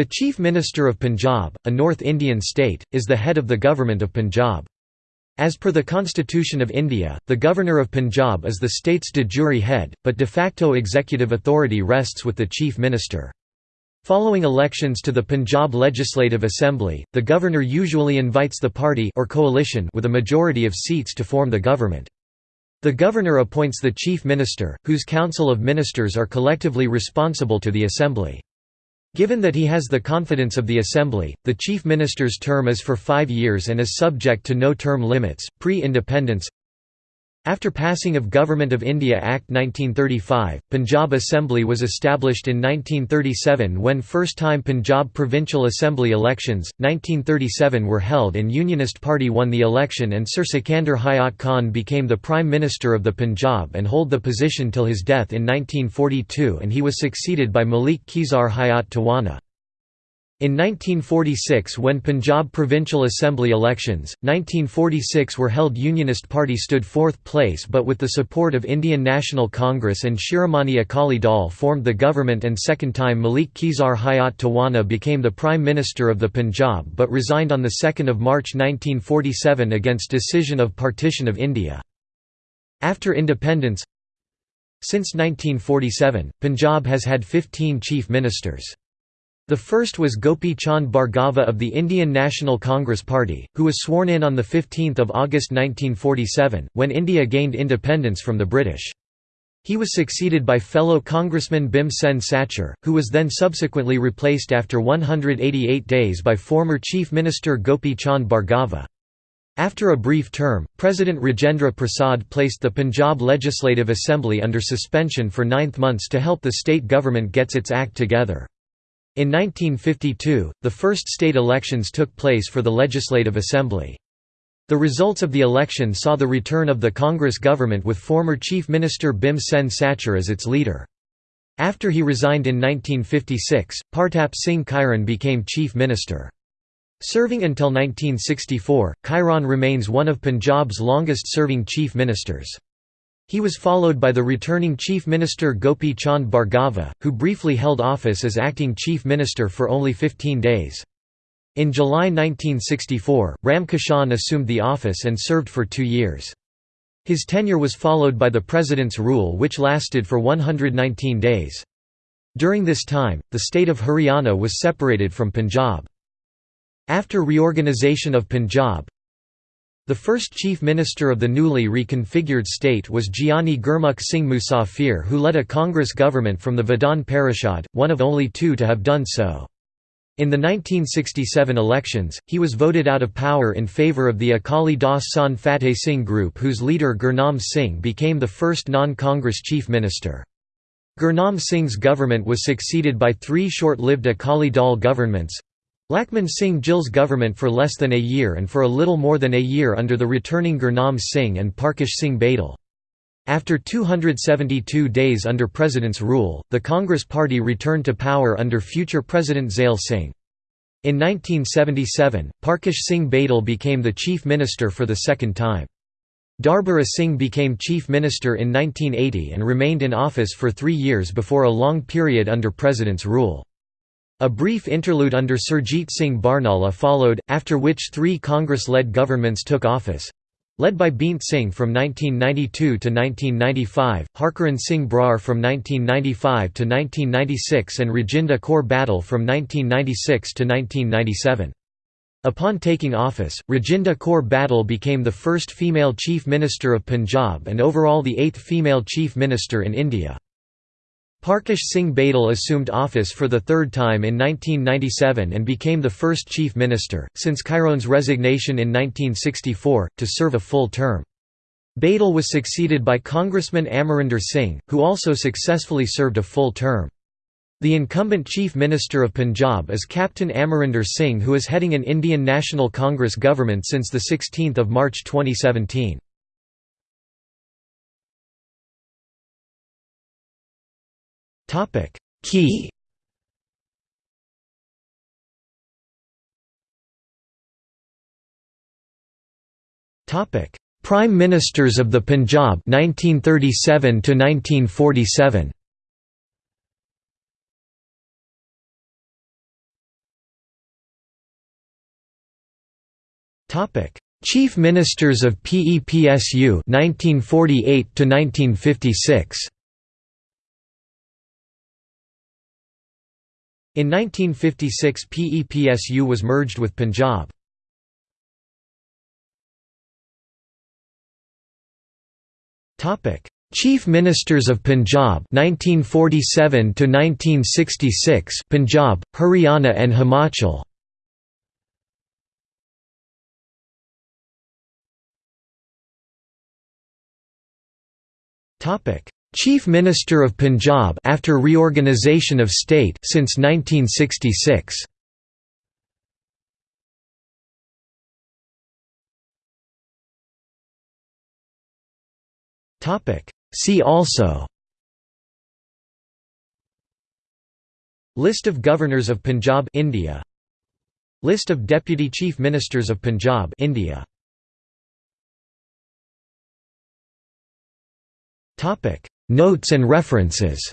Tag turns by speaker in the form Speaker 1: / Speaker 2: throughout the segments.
Speaker 1: The Chief Minister of Punjab, a North Indian state, is the head of the Government of Punjab. As per the Constitution of India, the Governor of Punjab is the state's de jure head, but de facto executive authority rests with the Chief Minister. Following elections to the Punjab Legislative Assembly, the governor usually invites the party or coalition with a majority of seats to form the government. The governor appoints the chief minister, whose council of ministers are collectively responsible to the assembly. Given that he has the confidence of the Assembly, the Chief Minister's term is for five years and is subject to no term limits. Pre independence after passing of Government of India Act 1935, Punjab Assembly was established in 1937 when first-time Punjab Provincial Assembly elections, 1937 were held and Unionist Party won the election and Sir Sikandar Hayat Khan became the Prime Minister of the Punjab and hold the position till his death in 1942 and he was succeeded by Malik Khizar Hayat Tawana. In 1946 when Punjab Provincial Assembly elections, 1946 were held Unionist Party stood fourth place but with the support of Indian National Congress and Shiromani Akali Dal formed the government and second time Malik Khizar Hayat Tawana became the Prime Minister of the Punjab but resigned on 2 March 1947 against decision of partition of India. After independence Since 1947, Punjab has had 15 chief ministers. The first was Gopi Chand Bhargava of the Indian National Congress Party, who was sworn in on 15 August 1947, when India gained independence from the British. He was succeeded by fellow Congressman Bhim Sen Sachar, who was then subsequently replaced after 188 days by former Chief Minister Gopi Chand Bhargava. After a brief term, President Rajendra Prasad placed the Punjab Legislative Assembly under suspension for ninth months to help the state government gets its act together. In 1952, the first state elections took place for the Legislative Assembly. The results of the election saw the return of the Congress government with former Chief Minister Bhim Sen Sachar as its leader. After he resigned in 1956, Partap Singh Kairon became Chief Minister. Serving until 1964, Kairon remains one of Punjab's longest-serving chief ministers. He was followed by the returning Chief Minister Gopi Chand Bhargava, who briefly held office as acting Chief Minister for only 15 days. In July 1964, Ram Kishan assumed the office and served for two years. His tenure was followed by the President's rule which lasted for 119 days. During this time, the state of Haryana was separated from Punjab. After reorganisation of Punjab, the first chief minister of the newly reconfigured state was Giani Gurmukh Singh Musafir who led a Congress government from the Vidhan Parishad, one of only two to have done so. In the 1967 elections, he was voted out of power in favour of the Akali Dal Sant Fateh Singh group whose leader Gurnam Singh became the first non-Congress chief minister. Gurnam Singh's government was succeeded by three short-lived Akali Dal governments, Lakshman Singh Gill's government for less than a year and for a little more than a year under the returning Gurnam Singh and Parkash Singh Badal. After 272 days under President's rule, the Congress Party returned to power under future President Zail Singh. In 1977, Parkash Singh Badal became the chief minister for the second time. Darbara Singh became chief minister in 1980 and remained in office for three years before a long period under President's rule. A brief interlude under Surjit Singh Barnala followed, after which three Congress-led governments took office. Led by Beant Singh from 1992 to 1995, Harkaran Singh Brar from 1995 to 1996 and Rajinder Kaur Bhattal from 1996 to 1997. Upon taking office, Rajinder Kaur Bhattal became the first female Chief Minister of Punjab and overall the eighth female Chief Minister in India. Parkash Singh Badal assumed office for the third time in 1997 and became the first chief minister, since Kairon's resignation in 1964, to serve a full term. Badal was succeeded by Congressman Amarinder Singh, who also successfully served a full term. The incumbent Chief Minister of Punjab is Captain Amarinder Singh who is heading an Indian National Congress government since 16 March 2017. Topic. Key. Topic. Prime Ministers of the Punjab 1937 to 1947 Topic. Chief Ministers of PEPSU 1948 to 1956 In 1956 PEPSU was merged with Punjab. TOPIC Chief Ministers of Punjab 1947 to 1966 Punjab, Haryana and Himachal Topic Chief Minister of Punjab after reorganisation of state since 1966. Topic. See also List of Governors of Punjab India. List of Deputy Chief Ministers of Punjab India. Topic Notes and references.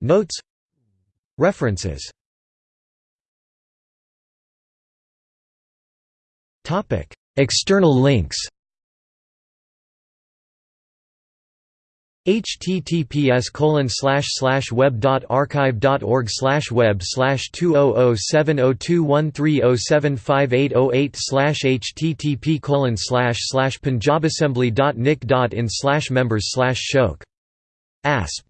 Speaker 1: Notes. References. Topic. External links https colon slash slash web dot archive dot org slash web slash two oh oh seven oh two one three oh seven five eight oh eight slash http colon slash slash punjabassembly dot nic dot in slash members slash shok asp